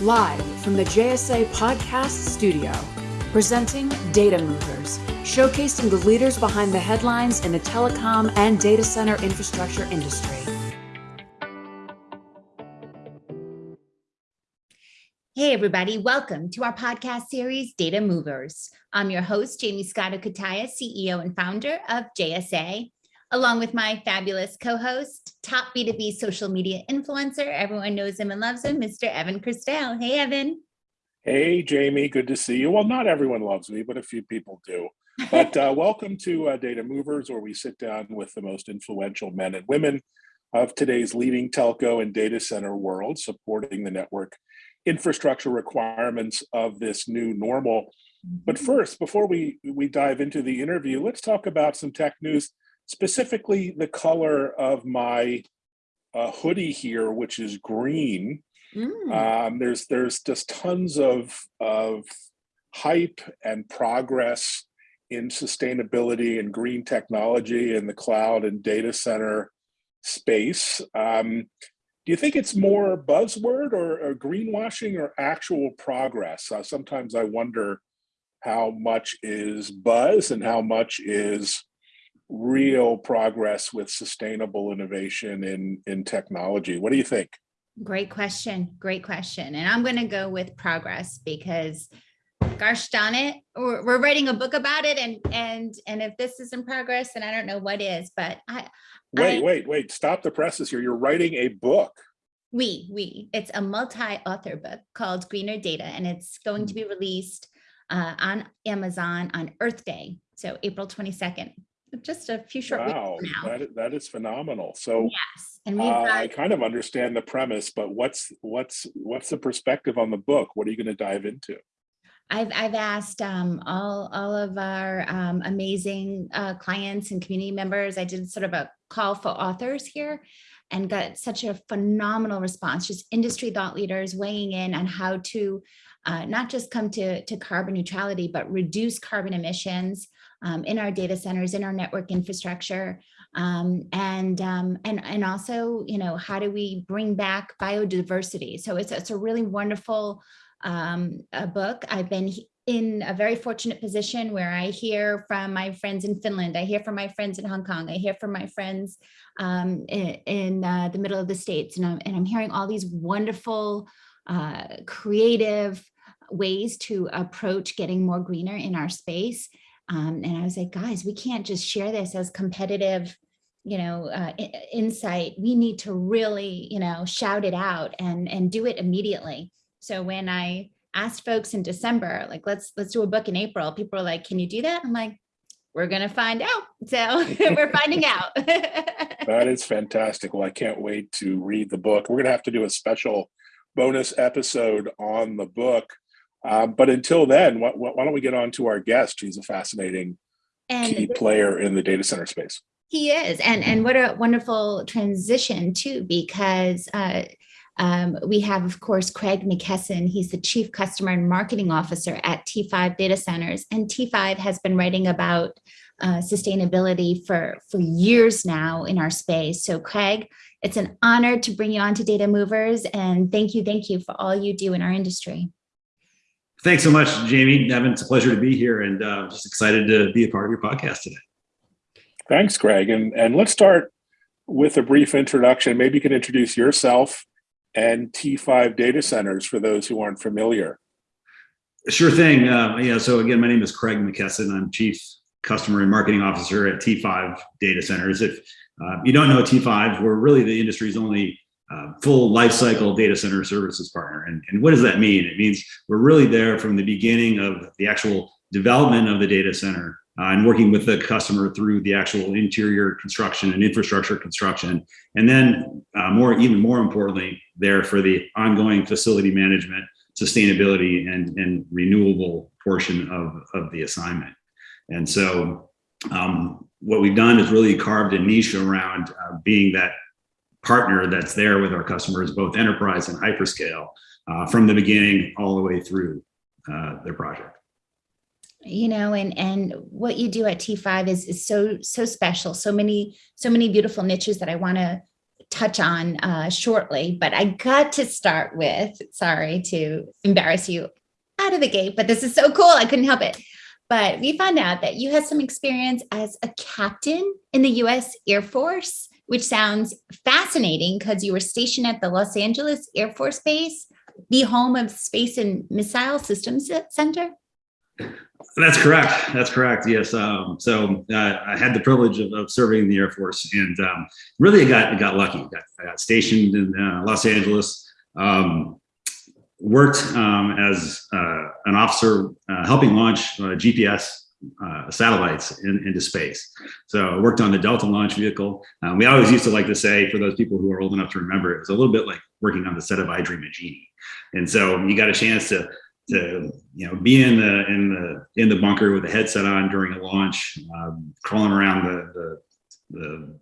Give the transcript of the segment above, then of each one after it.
Live from the JSA Podcast Studio, presenting Data Movers, showcasing the leaders behind the headlines in the telecom and data center infrastructure industry. Hey, everybody, welcome to our podcast series, Data Movers. I'm your host, Jamie Scotto Cutaia, CEO and founder of JSA along with my fabulous co-host, top B2B social media influencer. Everyone knows him and loves him, Mr. Evan Kirstel. Hey, Evan. Hey, Jamie, good to see you. Well, not everyone loves me, but a few people do. But uh, welcome to uh, Data Movers, where we sit down with the most influential men and women of today's leading telco and data center world, supporting the network infrastructure requirements of this new normal. But mm-hmm. first, before we, we dive into the interview, let's talk about some tech news specifically the color of my uh, hoodie here, which is green. Mm. Um, there's there's just tons of of hype and progress in sustainability and green technology in the cloud and data center space. Um, do you think it's more buzzword or, or greenwashing or actual progress? Uh, sometimes I wonder how much is buzz and how much is real progress with sustainable innovation in, in technology. What do you think? Great question. Great question. And I'm going to go with progress because gosh darn it, we're, we're, writing a book about it. And, and, and if this isn't progress, then I don't know what is, but I, wait, I, wait, wait, stop the presses here. You're writing a book. We, we, it's a multi-author book called Greener Data, and it's going to be released uh, on Amazon on Earth Day. So April 22nd just a few short wow, weeks now. That, that is phenomenal. So yes, and uh, I kind of understand the premise, but what's what's what's the perspective on the book? What are you going to dive into? I've I've asked um, all all of our um, amazing uh, clients and community members. I did sort of a call for authors here, and got such a phenomenal response. Just industry thought leaders weighing in on how to uh, not just come to to carbon neutrality, but reduce carbon emissions um, in our data centers, in our network infrastructure, um, and, um, and, and also, you know, how do we bring back biodiversity? So it's, it's a really wonderful um, a book. I've been in a very fortunate position where I hear from my friends in Finland, I hear from my friends in Hong Kong, I hear from my friends um, in, in uh, the middle of the States, and I'm, and I'm hearing all these wonderful, uh, creative ways to approach getting more greener in our space. Um, and I was like, guys, we can't just share this as competitive, you know, uh, insight. We need to really, you know, shout it out and, and do it immediately. So when I asked folks in December, like, let's, let's do a book in April, people were like, can you do that? I'm like, we're going to find out. So we're finding out. that is fantastic. Well, I can't wait to read the book. We're going to have to do a special bonus episode on the book. Um, but until then, why, why, don't we get on to our guest? He's a fascinating and key player in the data center space. He is, and and what a wonderful transition too, because uh, um, we have, of course, Craig McKesson. He's the Chief Customer and Marketing Officer at T5 Data Centers, and T5 has been writing about uh, sustainability for for years now in our space. So, Craig, it's an honor to bring you on to Data Movers, and thank you, thank you for all you do in our industry. Thanks so much, Jamie. Evan, it's a pleasure to be here and uh, just excited to be a part of your podcast today. Thanks, Greg. And, and let's start with a brief introduction. Maybe you can introduce yourself and T5 data centers for those who aren't familiar. Sure thing. Uh, yeah. So again, my name is Craig McKesson. I'm Chief Customer and Marketing Officer at T5 Data Centers. If uh, you don't know T5, we're really the industry's only uh, full lifecycle data center services partner. And, and what does that mean? It means we're really there from the beginning of the actual development of the data center uh, and working with the customer through the actual interior construction and infrastructure construction. And then uh, more, even more importantly, there for the ongoing facility management, sustainability and, and renewable portion of, of the assignment. And so um, what we've done is really carved a niche around uh, being that partner that's there with our customers, both enterprise and hyperscale, uh, from the beginning all the way through uh, their project. You know, and and what you do at T5 is is so so special. So many so many beautiful niches that I want to touch on uh, shortly, but I got to start with, sorry to embarrass you out of the gate, but this is so cool. I couldn't help it. But we found out that you had some experience as a captain in the US Air Force, which sounds fascinating because you were stationed at the Los Angeles Air Force Base, the home of Space and Missile Systems Center. That's correct. That's correct. Yes. Um, so uh, I had the privilege of, of, serving in the Air Force, and um, really, I got I got lucky. I got, I got stationed in uh, Los Angeles. Um, worked um, as uh, an officer uh, helping launch GPS uh, satellites in, into space. So I worked on the Delta launch vehicle. Um, we always used to like to say, for those people who are old enough to remember, it was a little bit like working on the set of I Dream of Jeannie. And so you got a chance to to you know be in the in the in the bunker with a headset on during a launch, um, crawling around the the, the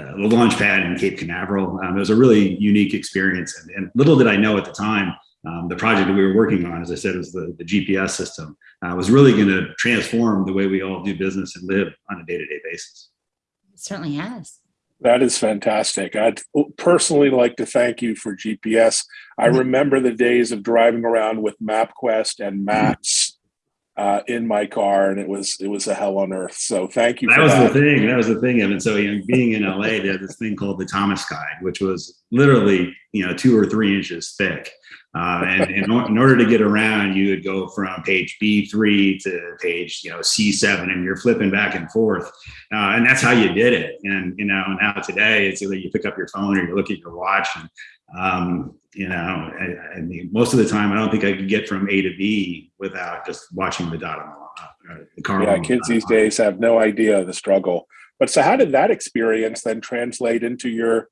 uh, the launch pad in Cape Canaveral. Um, it was a really unique experience, and, and, little did I know at the time, um, the project that we were working on, as I said, was the, the GPS system, uh, was really going to transform the way we all do business and live on a day-to-day -day basis. It certainly has. That is fantastic. I'd personally like to thank you for GPS. I mm-hmm. remember the days of driving around with MapQuest and maps uh, in my car, and it was it was a hell on earth. So thank you. That was that. the thing. That was the thing, Evan. So you know, being in LA, they had this thing called the Thomas Guide, which was literally you know two or three inches thick. Uh, and in, in, order to get around, you would go from page B3 to page, you know, C7, and you're flipping back and forth. Uh, and that's how you did it. And, you know, now today, it's either you pick up your phone or you look at your watch. And, um, you know, I, I, mean, most of the time, I don't think I could get from A to B without just watching the dot on the, uh, the car. Yeah, kids these days have no idea of the struggle. But so, how did that experience then translate into your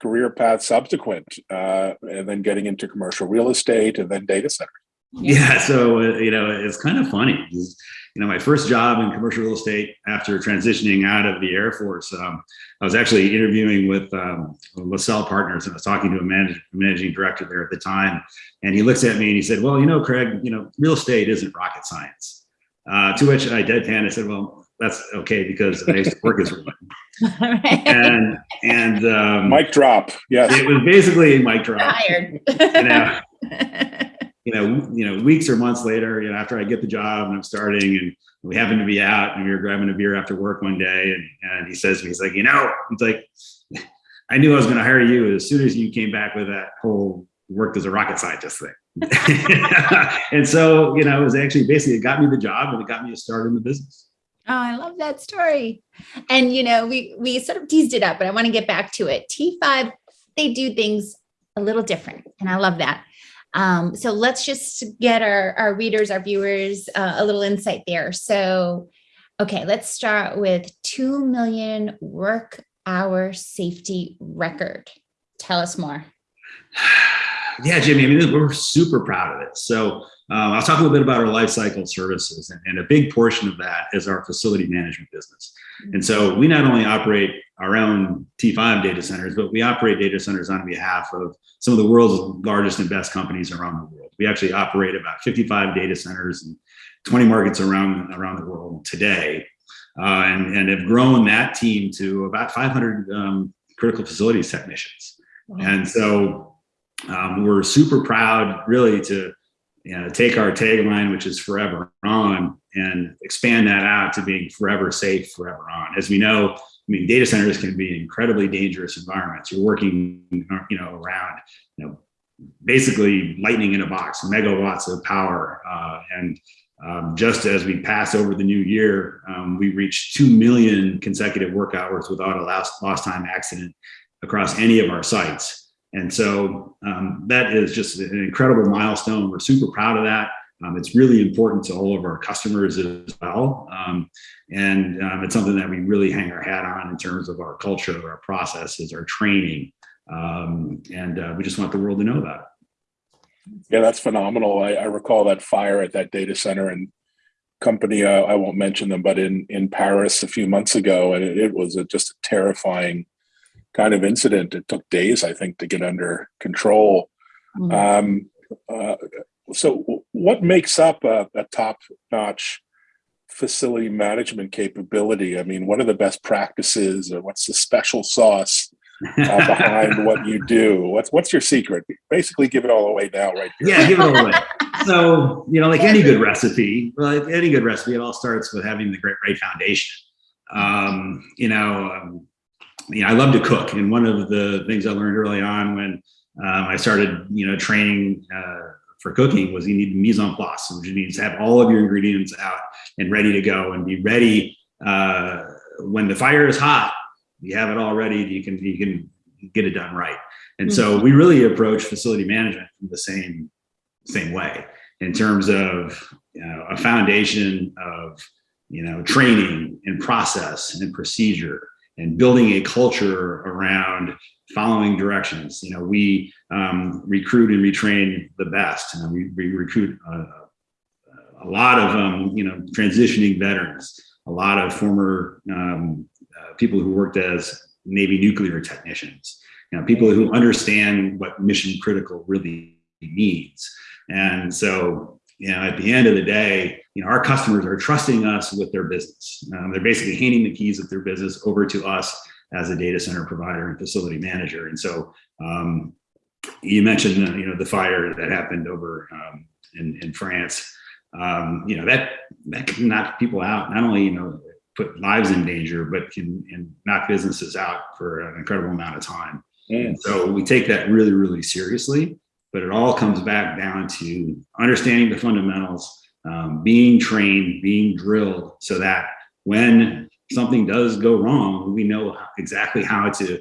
career path subsequent, uh, and then getting into commercial real estate and then data centers? Yeah, so uh, you know, it's kind of funny. You know, my first job in commercial real estate after transitioning out of the Air Force, um, I was actually interviewing with um, LaSalle Partners, and I was talking to a manage, managing director there at the time, and he looks at me and he said, "Well, you know, Craig, you know, real estate isn't rocket science." Uh, to which I deadpan, I said, "Well, that's okay because I used to work as one. and and um, mic drop. Yes, it was basically a mic drop. Tired. you know, you know, you know, weeks or months later, you know, after I get the job and I'm starting, and we happen to be out and we were grabbing a beer after work one day, and and he says to me, he's like, you know, it's like, I knew I was going to hire you as soon as you came back with that whole worked as a rocket scientist thing. and so, you know, it was actually basically it got me the job and it got me a start in the business. Oh, I love that story. And you know, we we sort of teased it up, but I want to get back to it. T5, they do things a little different, and I love that. Um, so let's just get our, our readers, our viewers, uh, a little insight there. So, okay, let's start with 2 million work hour safety record. Tell us more. Yeah, Jimmy, I mean, we're super proud of it. So um, I'll talk a little bit about our lifecycle services, and, and, a big portion of that is our facility management business. And so we not only operate our own T5 data centers, but we operate data centers on behalf of some of the world's largest and best companies around the world. We actually operate about 55 data centers and 20 markets around around the world today, uh, and, and have grown that team to about 500 um, critical facilities technicians. Wow. And so um, we're super proud, really, to you know, take our tagline, which is forever on, and expand that out to being forever safe, forever on. As we know, I mean, data centers can be incredibly dangerous environments. You're working, you know, around, you know, basically lightning in a box, megawatts of power. Uh, and um, just as we pass over the new year, um, we reached 2 million consecutive work hours without a lost, lost time accident across any of our sites. And so um, that is just an incredible milestone. We're super proud of that. Um, it's really important to all of our customers as well. Um, and um, it's something that we really hang our hat on in terms of our culture, our processes, our training. Um, and uh, we just want the world to know that. Yeah, that's phenomenal. I, I recall that fire at that data center and company, uh, I won't mention them, but in, in Paris a few months ago, and it, it was a, just a terrifying kind of incident. It took days, I think, to get under control. Mm-hmm. Um, uh, so, what makes up a, a top-notch facility management capability? I mean, what are the best practices, or what's the special sauce uh, behind what you do. What's what's your secret? Basically, give it all away now, right? Here. Yeah, give it all away. so you know, like any good recipe, like any good recipe, it all starts with having the great right foundation. Um, you know, um, you know, I love to cook, and one of the things I learned early on when um, I started, you know, training uh, for cooking was you need mise en place, which means have all of your ingredients out and ready to go, and be ready uh, when the fire is hot. You have it all ready. You can you can get it done right. And so we really approach facility management the same same way in terms of you know, a foundation of you know training and process and procedure and building a culture around following directions. You know, we um, recruit and retrain the best. and we, we recruit a, a lot of um, you know transitioning veterans, a lot of former um, uh, people who worked as Navy nuclear technicians. You know, people who understand what mission critical really means. And so, you know, at the end of the day, you know, our customers are trusting us with their business. Um, they're basically handing the keys of their business over to us as a data center provider and facility manager. And so, um, you mentioned, uh, you know, the fire that happened over um, in, in France. Um, you know that that can knock people out. Not only you know put lives in danger, but can and knock businesses out for an incredible amount of time. And so we take that really, really seriously. But it all comes back down to understanding the fundamentals, um, being trained, being drilled, so that when something does go wrong, we know exactly how to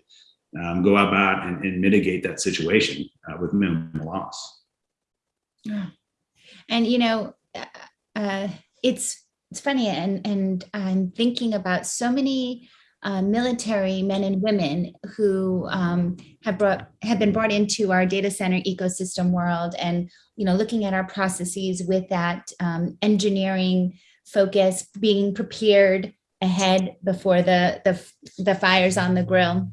um, go about and, and, mitigate that situation uh, with minimal loss. And you know, uh, uh, it's it's funny, and and I'm thinking about so many uh, military men and women who um, have brought have been brought into our data center ecosystem world and you know looking at our processes with that um, engineering focus being prepared ahead before the the, the fires on the grill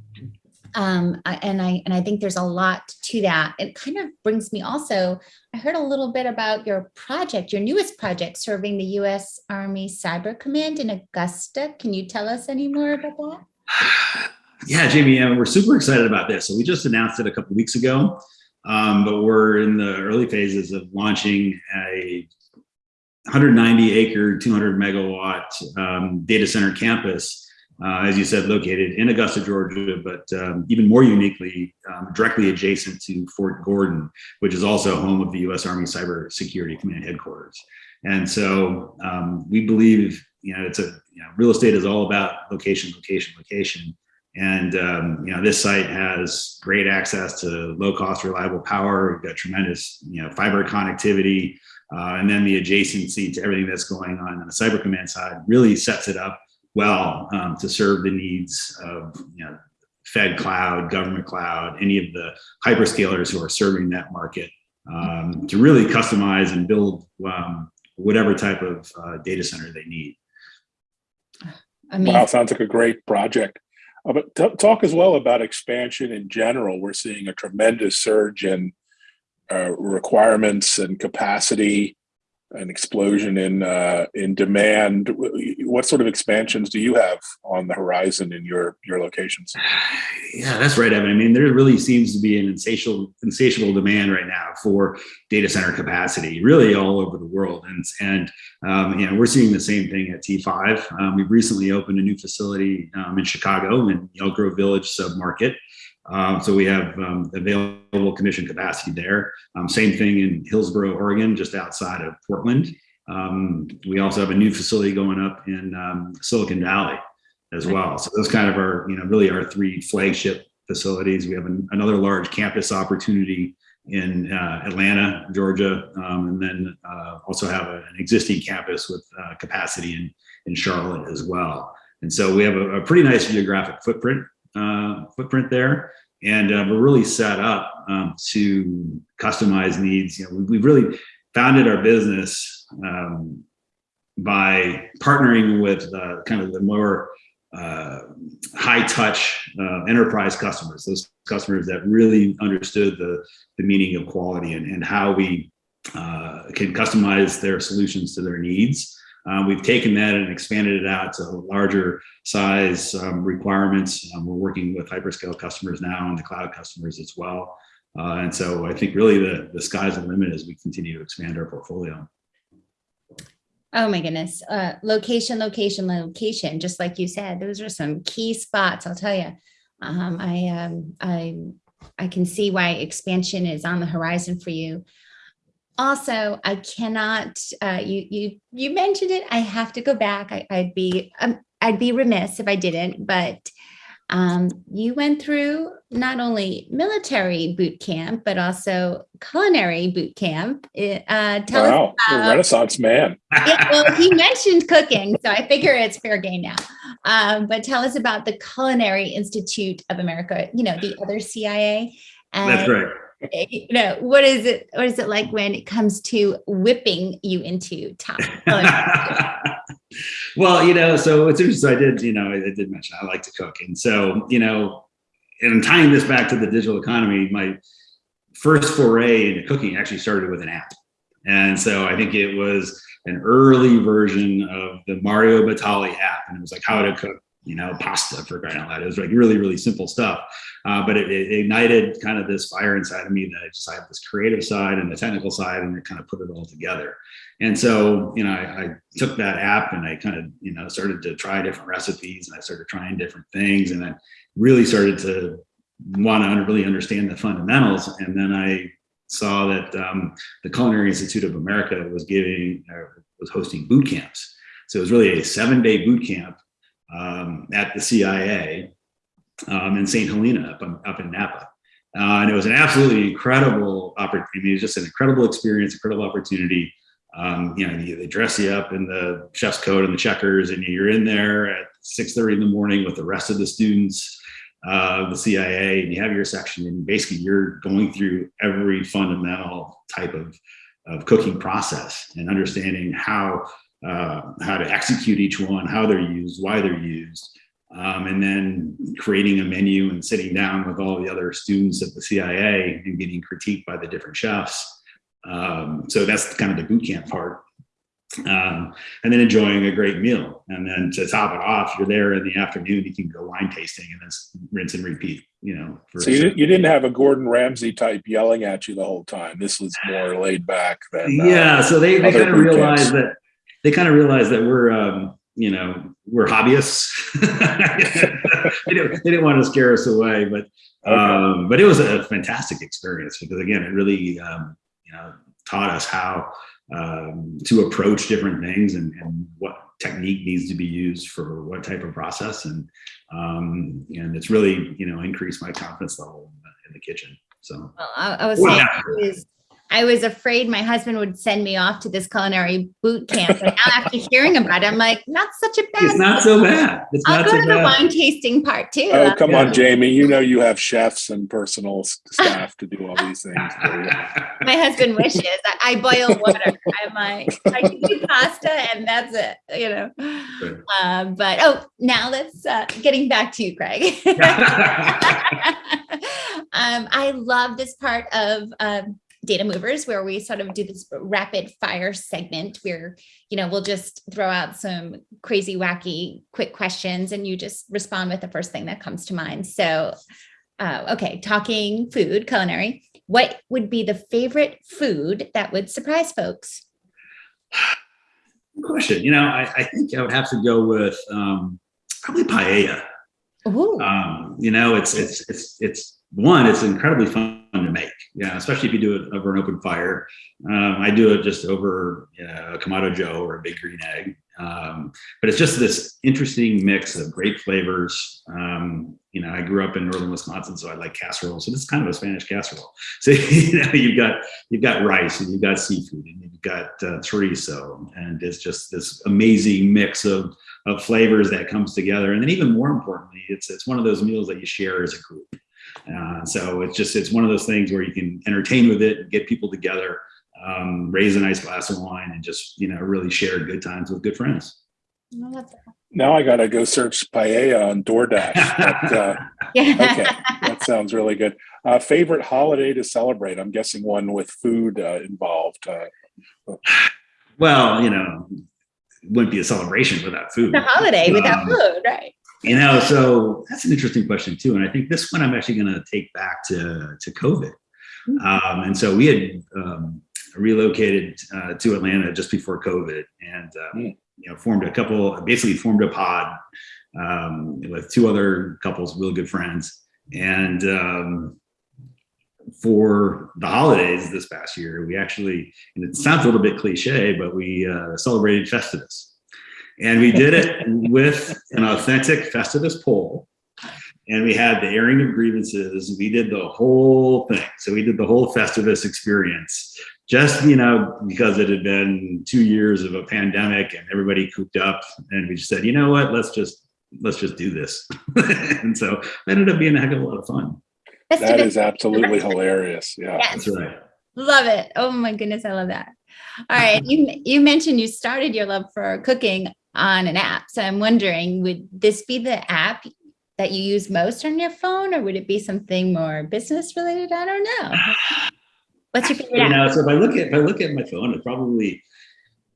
um, and I and I think there's a lot to that. It kind of brings me also, I heard a little bit about your project, your newest project serving the U.S. Army Cyber Command in Augusta. Can you tell us any more about that? Yeah, Jamie, and we're super excited about this. So we just announced it a couple weeks ago, um, but we're in the early phases of launching a 190 acre, 200 megawatt um, data center campus uh, as you said, located in Augusta, Georgia, but um, even more uniquely, um, directly adjacent to Fort Gordon, which is also home of the U.S. Army Cyber Security Command headquarters. And so um, we believe, you know, it's a you know, real estate is all about location, location, location. And um, you know, this site has great access to low-cost, reliable power. We've got tremendous, you know, fiber connectivity, uh, and then the adjacency to everything that's going on on the Cyber Command side really sets it up well um, to serve the needs of you know, Fed cloud, government cloud, any of the hyperscalers who are serving that market um, to really customize and build um, whatever type of uh, data center they need. Amazing. Wow, sounds like a great project. Uh, but talk as well about expansion in general. We're seeing a tremendous surge in uh, requirements and capacity an explosion in uh, in demand. What sort of expansions do you have on the horizon in your your locations? Yeah, that's right, Evan. I mean, there really seems to be an insatiable insatiable demand right now for data center capacity, really all over the world, and and um, you know we're seeing the same thing at T5. Um, we've recently opened a new facility um, in Chicago in Elk Grove Village submarket. Um, so we have um, available commission capacity there. Um, same thing in Hillsboro, Oregon, just outside of Portland. Um, we also have a new facility going up in um, Silicon Valley as well. So those kind of are, you know, really our three flagship facilities. We have an, another large campus opportunity in uh, Atlanta, Georgia, um, and then uh, also have a, an existing campus with uh, capacity in, in Charlotte as well. And so we have a, a pretty nice geographic footprint uh, footprint there. And uh, we're really set up um, to customize needs. You know, we, have really founded our business um, by partnering with uh, kind of the more uh, high touch uh, enterprise customers, those customers that really understood the, the meaning of quality and, and how we uh, can customize their solutions to their needs. Uh, we've taken that and expanded it out to larger size um, requirements. Um, we're working with hyperscale customers now and the cloud customers as well. Uh, and so I think really the, the sky's the limit as we continue to expand our portfolio. Oh my goodness. Uh, location, location, location, just like you said, those are some key spots, I'll tell you. Um, I, um, I, I can see why expansion is on the horizon for you. Also, I cannot, uh, you, you, you mentioned it. I have to go back. I, I'd be, um, I'd be remiss if I didn't, but um, you went through not only military boot camp, but also culinary boot camp. Uh, tell wow, us about, Renaissance man. yeah, well, he mentioned cooking, so I figure it's fair game now. Um, but tell us about the Culinary Institute of America, you know, the other CIA. And, That's right. You know, what is it? What is it like when it comes to whipping you into top? well, you know, so it's interesting. I did, you know, I did mention I like to cook, and so you know, and tying this back to the digital economy, my first foray into cooking actually started with an app, and so I think it was an early version of the Mario Batali app, and it was like how to cook, you know, pasta for crying out loud. It was like really, really simple stuff, uh, but it, it, ignited kind of this fire inside of me that I just I have this creative side and the technical side, and it kind of put it all together. And so, you know, I, I, took that app and I kind of, you know, started to try different recipes and I started trying different things and I really started to want to really understand the fundamentals. And then I saw that um, the Culinary Institute of America was giving, uh, was hosting boot camps. So it was really a seven day boot camp um, at the CIA um, in St. Helena up, in, up in Napa. Uh, and it was an absolutely incredible opportunity. I mean, It was just an incredible experience, incredible opportunity um, you know, they dress you up in the chef's coat and the checkers, and you're in there at 6:30 in the morning with the rest of the students of uh, the CIA, and you have your section, and basically you're going through every fundamental type of of cooking process and understanding how uh, how to execute each one, how they're used, why they're used, um, and then creating a menu and sitting down with all the other students at the CIA and getting critiqued by the different chefs. Um, so that's kind of the boot camp part. Um, and then enjoying a great meal. And then to top it off, you're there in the afternoon, you can go wine tasting and then rinse and repeat, you know. so you, you, didn't have a Gordon Ramsay type yelling at you the whole time. This was more laid back than. Uh, yeah. So they, they kind of realized that they kind of realized that we're, um, you know, we're hobbyists. they, didn't, they, didn't, want to scare us away, but, okay. um, but it was a fantastic experience because again, it really, um, you know, taught us how um, to approach different things and, and, what technique needs to be used for what type of process. And, um, and it's really, you know, increased my confidence level in the, in the kitchen. So well, I, I was saying, I was afraid my husband would send me off to this culinary boot camp. And now after hearing about it, I'm like, not such a bad. It's not so bad. It's I'll go so to bad. the wine tasting part too. Oh, come on, Jamie. You know you have chefs and personal staff to do all these things. my husband wishes. I, I, boil water. I'm like, I can do pasta and that's it, you know. Right. Um, but oh, now let's uh, getting back to you, Craig. um, I love this part of um, data movers where we sort of do this rapid fire segment where you know we'll just throw out some crazy wacky quick questions and you just respond with the first thing that comes to mind. So uh, okay talking food culinary. What would be the favorite food that would surprise folks? Good question. You know I, I, think i would have to go with um, probably paella. Um, you know it's it's it's it's one, it's incredibly fun to make. Yeah, especially if you do it over an open fire. Um, I do it just over you know, a Kamado Joe or a big green egg. Um, but it's just this interesting mix of great flavors. Um, you know, I grew up in northern Wisconsin, so I like casserole. So this is kind of a Spanish casserole. So you know, you've got you've got rice and you've got seafood and you've got uh, chorizo, and it's just this amazing mix of of flavors that comes together. And then even more importantly, it's it's one of those meals that you share as a group. Uh, so it's just it's one of those things where you can entertain with it, get people together, um, raise a nice glass of wine, and just you know really share good times with good friends. Now I gotta go search paella on DoorDash. But, uh, yeah. Okay, that sounds really good. Uh, favorite holiday to celebrate? I'm guessing one with food uh, involved. Uh, well, you know, wouldn't be a celebration without food. The holiday without Um, food, right? You know, so that's an interesting question too. And I think this one I'm actually going to take back to to COVID. Um, and so we had um, relocated uh, to Atlanta just before COVID, and Mm. you know formed a couple, basically formed a pod um, with two other couples, real good friends, and um, for the holidays this past year, we actually, and it sounds a little bit cliche, but we uh, celebrated Festivus. And we did it with an authentic Festivus pole. And we had the airing of grievances. We did the whole thing. So we did the whole Festivus experience, just, you know, because it had been two years of a pandemic and everybody cooped up. And we just said, you know what, let's just, let's just do this. and so it ended up being a heck of a lot of fun. That's That the- is absolutely hilarious. Yeah. Yes. That's right. Love it. Oh my goodness, I love that. All right. You you mentioned you started your love for cooking on an app. So I'm wondering, would this be the app that you use most on your phone, or would it be something more business related? I don't know. What's your favorite you app? know so if i look at if i look at my phone it's probably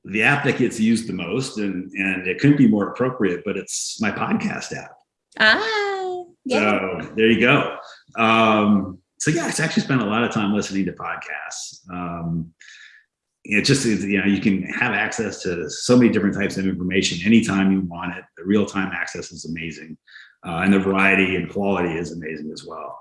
the app that gets used the most and and it couldn't be more appropriate but it's my podcast app Ah, yeah. so there you go um so yeah it's actually spent a lot of time listening to podcasts um it just is you know you can have access to so many different types of information anytime you want it the real-time access is amazing uh, and the variety and quality is amazing as well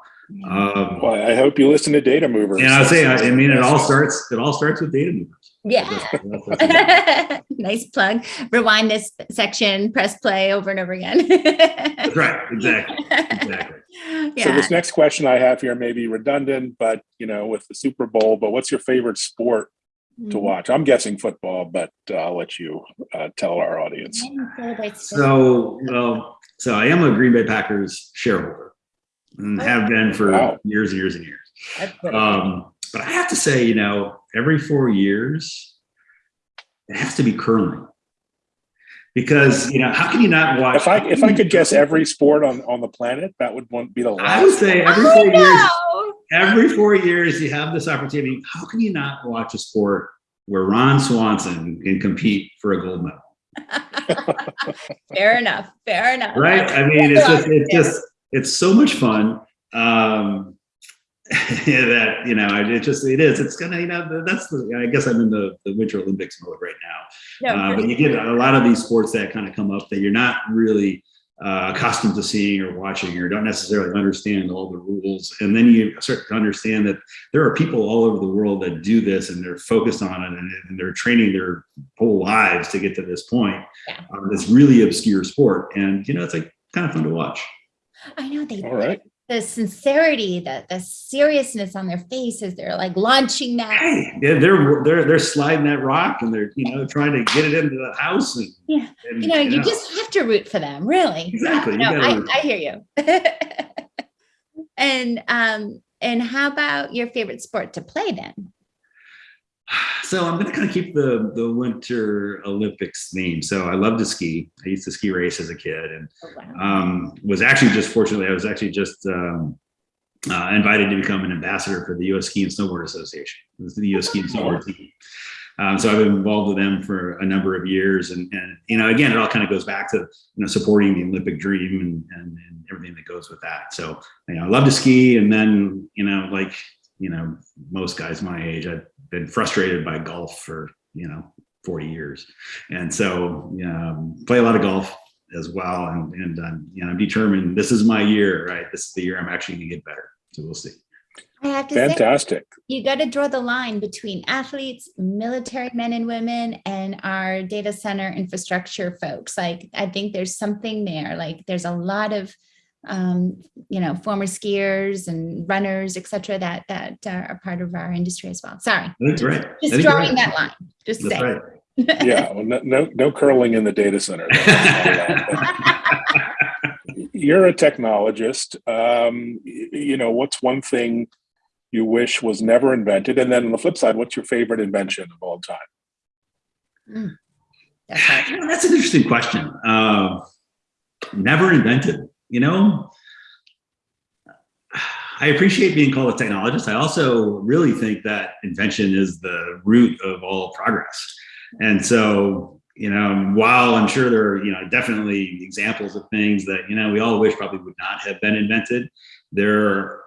um, Well, I hope you listen to Data Movers. and I'll say, I, I mean, it all starts. It all starts with data movers. Yeah. Nice plug. Rewind this section, press play over and over again. that's right. Exactly. Exactly. So this next question I have here may be redundant, but you know, with the Super Bowl, but what's your favorite sport to Mm-hmm. watch? I'm guessing football, but uh, I'll let you uh, tell our audience. So, well, so I am a Green Bay Packers shareholder and have been for Wow. years and years and years. Um, but I have to say, you know, every four years, it has to be curling. Because you know, how can you not watch? If I if I could guess every sport on on the planet, that would one be the last. I would say every Oh, four years, every four years you have this opportunity. How can you not watch a sport where Ron Swanson can compete for a gold medal? Fair enough. Fair enough. Right? I mean, it's just it's just it's so much fun. Um that you know, it just it is. It's gonna, you know, that's the I guess I'm in the, the winter Olympics mode right now. No, Uh, but you get a lot of these sports that kind of come up that you're not really uh, accustomed to seeing or watching or don't necessarily understand all the rules. And then you start to understand that there are people all over the world that do this and they're focused on it and, and they're training their whole lives to get to this point. Yeah. Um, this really obscure sport. And, you know, it's like kind of fun to watch. I know they All right. The sincerity, the the seriousness on their faces. They're like launching that. Hey, they're, they're, they're, sliding that rock and they're, you know, trying to get it into the house. And, Yeah. and, You know, you just have to root for them, really. Exactly, No, I. I hear you. and um, and how about your favorite sport to play then? So I'm going to kind of keep the the Winter Olympics theme. So I love to ski. I used to ski race as a kid, and Oh, wow. um, was actually just fortunately I was actually just um, uh, invited to become an ambassador for the U.S. Ski and Snowboard Association. The U.S. Ski and Snowboard team. Um, so I've been involved with them for a number of years, and, and you know, again, it all kind of goes back to you know supporting the Olympic dream and, and, and everything that goes with that. So you know, I love to ski, and then you know, like you know, most guys my age, I've been frustrated by golf for you know 40 years, and so um, play a lot of golf as well, and and um, you know, I'm determined this is my year, right? This is the year I'm actually going to get better. So we'll see. I have to say, Fantastic. you got to draw the line between athletes, military men and women, and our data center infrastructure folks. Like, I think there's something there. Like, there's a lot of, um, you know, former skiers and runners, et cetera, that that uh, are part of our industry as well. Sorry, I think right. Just think drawing right. that line. Just That's say. right. Yeah. Well, no, no no curling in the data center. You're a technologist. Um, you know, what's one thing you wish was never invented? And then on the flip side, what's your favorite invention of all time? That's. You know, that's an interesting question. Uh, never invented. You know, I appreciate being called a technologist. I also really think that invention is the root of all progress. And so, you know, while I'm sure there are, you know, definitely examples of things that, you know, we all wish probably would not have been invented, there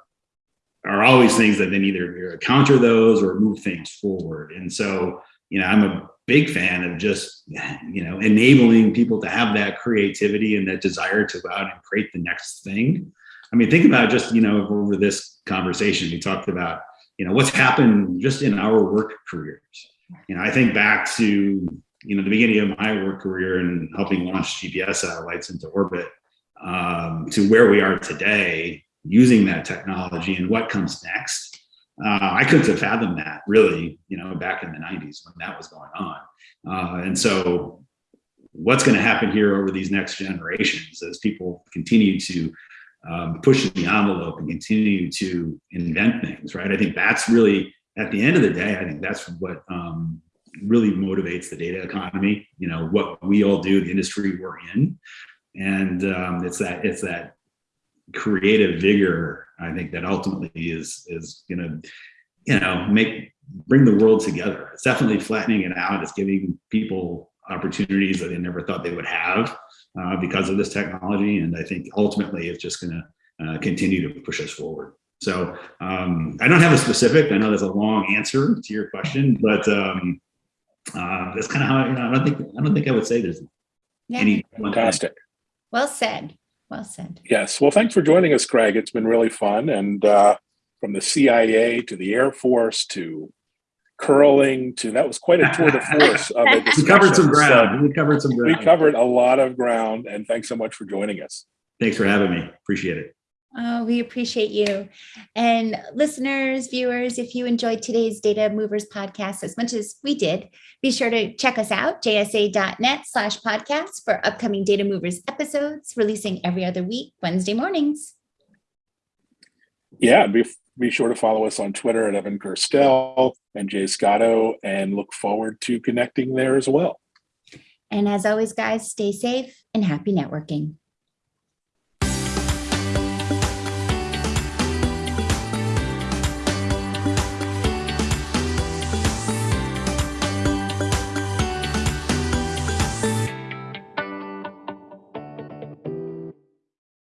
are always things that then either counter those or move things forward. And so, you know, I'm a big fan of just, you know, enabling people to have that creativity and that desire to go out and create the next thing. I mean, think about just, you know, over this conversation, we talked about, you know, what's happened just in our work careers. You know, I think back to, you know, the beginning of my work career and helping launch GPS satellites into orbit um, to where we are today using that technology and what comes next. Uh, I couldn't have fathomed that really, you know, back in the 90s when that was going on. Uh, and so what's going to happen here over these next generations as people continue to um, push the envelope and continue to invent things, right? I think that's really, at the end of the day, I think that's what um, really motivates the data economy. You know, what we all do, the industry we're in, and um, it's that it's that creative vigor. I think that ultimately is is going to, you know, make bring the world together. It's definitely flattening it out. It's giving people opportunities that they never thought they would have uh, because of this technology. And I think ultimately it's just going to uh, continue to push us forward. So um, I don't have a specific. I know there's a long answer to your question, but um, uh, that's kind of how you know, I don't think I don't think I would say there's Yeah. any Fantastic. Well said. Well said. Yes. Well, thanks for joining us, Craig. It's been really fun. And uh, from the CIA to the Air Force to curling to that was quite a tour de force of a We covered some discussion. ground. We covered some ground. we covered a lot of ground, and thanks so much for joining us. Thanks for having me. Appreciate it. Oh, we appreciate you. And listeners, viewers, if you enjoyed today's Data Movers podcast as much as we did, be sure to check us out, jsa.net slash podcast for upcoming Data Movers episodes releasing every other week, Wednesday mornings. Yeah, be, be sure to follow us on Twitter at Evan Kirstel and Jay Scotto, and look forward to connecting there as well. And as always, guys, stay safe and happy networking.